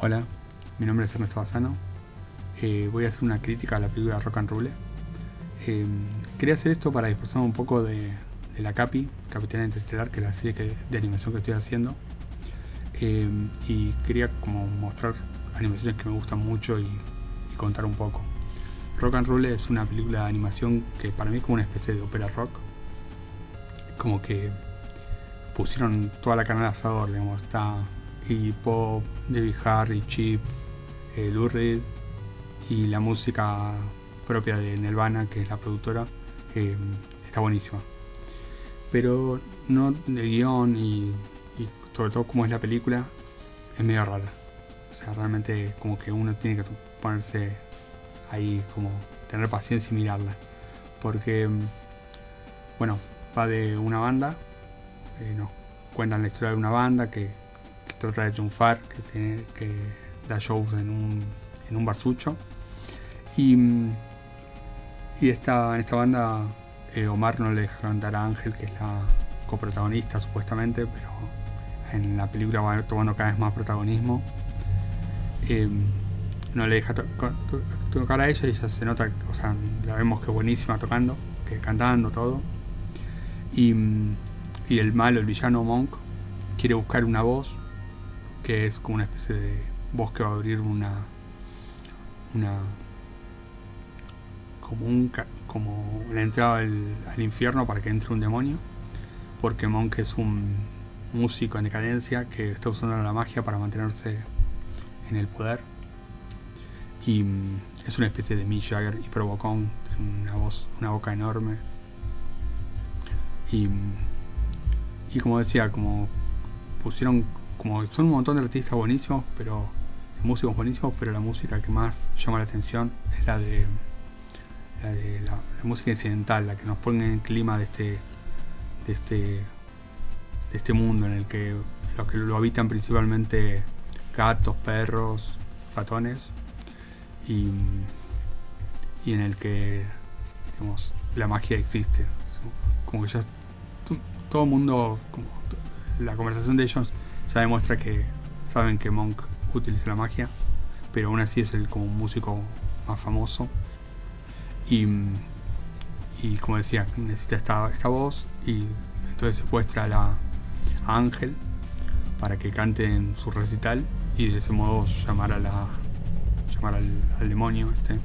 Hola, mi nombre es Ernesto Bazano. Eh, voy a hacer una crítica a la película Rock and Roll. Eh, quería hacer esto para dispersar un poco de, la Capi, Capitana Interestelar, que es la serie de animación que estoy haciendo. Eh, y quería como mostrar animaciones que me gustan mucho y, contar un poco. Rock and Roll es una película de animación que para mí es como una especie de ópera rock. Como que pusieron toda la canal asador, digamos, está Iggy Pop, Debbie Harry, Chip, eh, y la música propia de Nelvana, que es la productora, eh, está buenísima. Pero no de guion y, sobre todo como es la película, es medio rara. O sea, realmente como que uno tiene que ponerse ahí, como tener paciencia y mirarla. Porque, bueno, va de una banda, eh, nos cuentan la historia de una banda que trata de triunfar, que, tiene, que da shows en un, en un barsucho. Y, y esta, en esta banda eh, Omar no le deja cantar a Ángel, que es la coprotagonista supuestamente, pero en la película va tomando cada vez más protagonismo. Em, no le deja tocar a ella y ella se nota, o sea, la vemos que buenísima tocando, que cantando todo. Y, y el malo, el villano Monk, quiere buscar una voz que es como una especie de voz que va a abrir una una como un como la entrada al, infierno para que entre un demonio. Porque Monk es un músico en decadencia que está usando la magia para mantenerse en el poder. Y mm, es una especie de Mick Jagger y Provocón una voz una boca enorme. Y, mm, y como decía como pusieron como son un montón de artistas buenísimos, pero de músicos buenísimos, pero la música que más llama la atención es la de la, de la, música incidental, la que nos pone en el clima de este de este de este mundo en el que lo que lo habitan principalmente gatos, perros, ratones y, y en el que digamos, la magia existe. Como que ya todo el mundo, como la conversación de ellos ya demuestra que saben que Monk utiliza la magia, pero aún así es el como músico más famoso. Y, y como decía, necesita esta, esta voz y entonces secuestra a, la, Ángel para que cante en su recital y de ese modo llamar a la llamar al, demonio este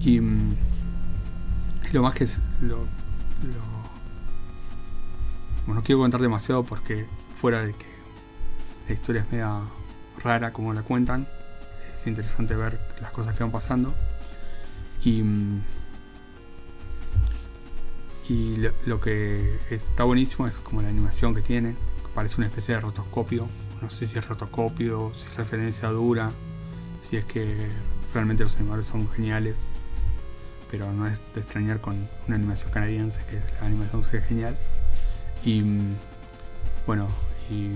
y, lo más que es lo, bueno, no quiero contar demasiado porque fuera de que la historia es media rara como la cuentan, es interesante ver las cosas que van pasando. Y, y lo, que está buenísimo es como la animación que tiene, parece una especie de rotoscopio, no sé si es rotoscopio, si es referencia dura, si es que realmente los animadores son geniales, pero no es de extrañar con una animación canadiense, que la animación es genial. Y bueno, y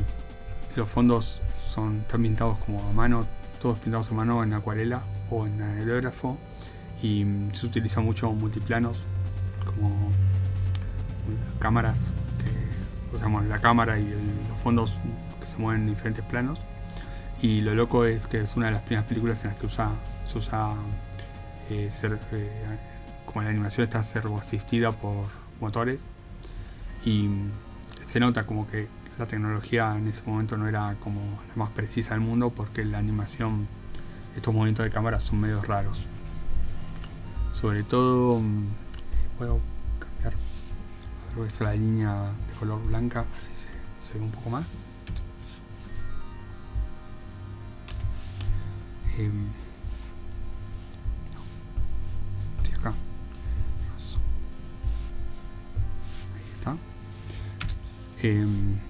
los fondos son tan pintados como a mano, todos pintados a mano en acuarela o en aerógrafo y se utiliza mucho multiplanos como cámaras que usamos la cámara y los fondos que se mueven en diferentes planos. Y lo loco es que es una de las primeras películas en las que usa, se usa eh, eh, como la animación está servo asistida por motores y se nota como que la tecnología en ese momento no era como la más precisa del mundo porque la animación, estos movimientos de cámara son medios raros. Sobre todo, mm, puedo cambiar, a ver, la línea de color blanca, así se, ve un poco más. Em, acá. Ahí está. Em,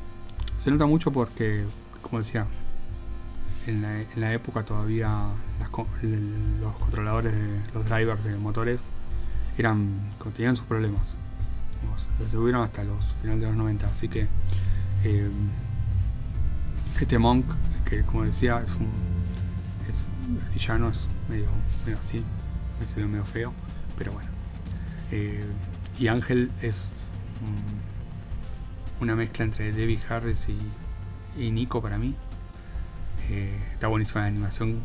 se nota mucho porque, como decía, en la, época todavía los controladores, de, los drivers de motores eran tenían sus problemas. Los tuvieron hasta los finales de los 90, así que eh, este Monk, que como decía, es un es, el villano es medio, así, me medio feo, pero bueno. Eh, y Ángel es una mezcla entre Debbie Harris y, Nico para mí. Eh, está buenísima la animación,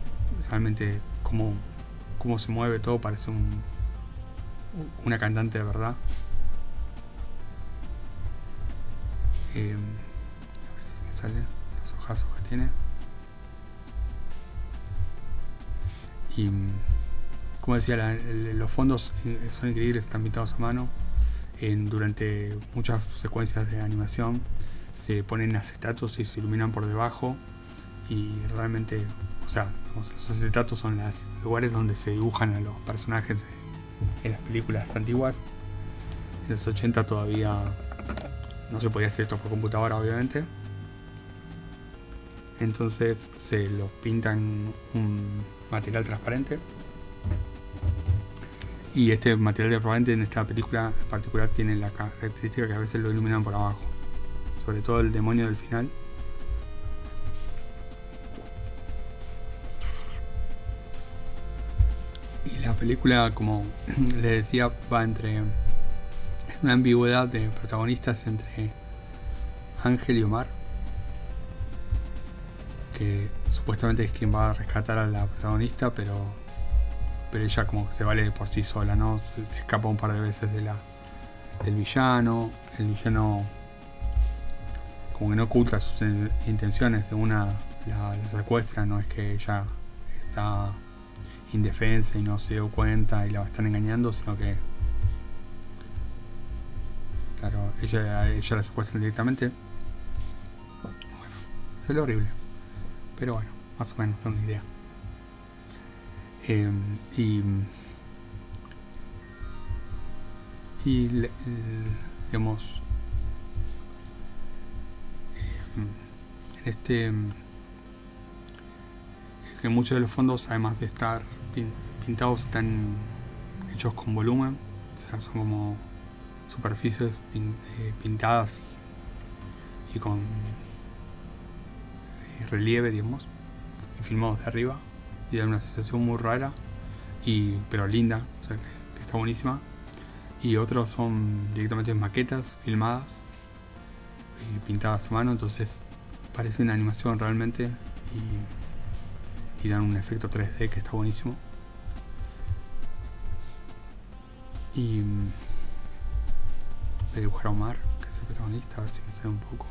realmente cómo, cómo se mueve todo, parece un, una cantante de verdad. A ver si me salen los ojazos que tiene. Y como decía, los fondos son increíbles, están pintados a mano. Durante muchas secuencias de animación se ponen acetatos y se iluminan por debajo y realmente, o sea, los acetatos son los lugares donde se dibujan a los personajes en las películas antiguas. En los 80 todavía no se podía hacer esto por computadora, obviamente. Entonces se los pintan un material transparente. Y este material transparente en esta película en particular tiene la característica que a veces lo iluminan por abajo. Sobre todo el demonio del final la película, como le decía, va entre una ambigüedad de protagonistas entre Ángel y Omar, que supuestamente es quien va a rescatar a la protagonista, pero pero ella como que se vale por sí sola, ¿no? Se, escapa un par de veces de la del villano, el villano como que no oculta sus intenciones, de una la secuestra, no es que ella está indefensa y no se dio cuenta y la están engañando, sino que claro, ella, ella la secuestran directamente. Bueno, es lo horrible. Pero bueno, más o menos da una idea. Eh, y y digamos eh, en este que muchos de los fondos además de estar pintados están hechos con volumen, o sea, son como superficies eh, pintadas y, con eh, relieve, digamos, y filmados de arriba, y da una sensación muy rara, y, pero linda, o sea, que, está buenísima. Y otros son directamente maquetas filmadas y pintadas a mano, entonces parece una animación realmente y dan un efecto 3D que está buenísimo. Y voy a dibujar a Omar, que es el protagonista, a ver si me sale un poco.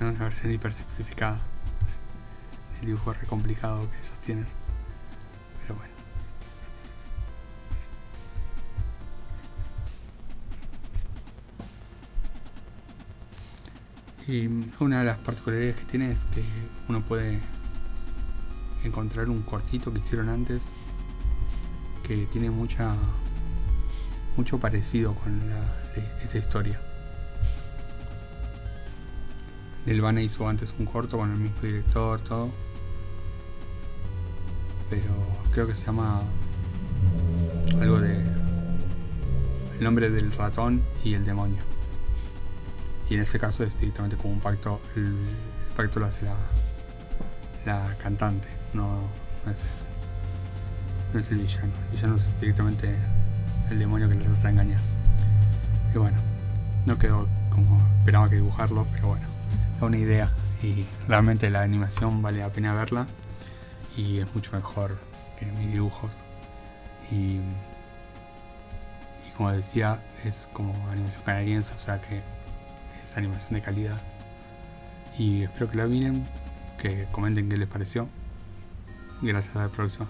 Es una versión hiper simplificada. El dibujo re complicado que ellos tienen. Pero bueno. Y una de las particularidades que tiene es que uno puede encontrar un cortito que hicieron antes que tiene mucha mucho parecido con esta historia. Nelvana hizo antes un corto con el mismo director, todo. Pero creo que se llama algo de el nombre del ratón y el demonio y en este caso es directamente como un pacto, el, pacto lo hace la, la cantante, no, es. No es el villano, el villano es directamente el demonio que le trata de engañar. Y bueno, no quedó como esperaba que dibujarlo, pero bueno, una idea y realmente la animación vale la pena verla y es mucho mejor que mis dibujos. Y, como decía, es como animación canadiense, o sea que animación de calidad. Y espero que la miren, que comenten qué les pareció. Gracias, a la próxima.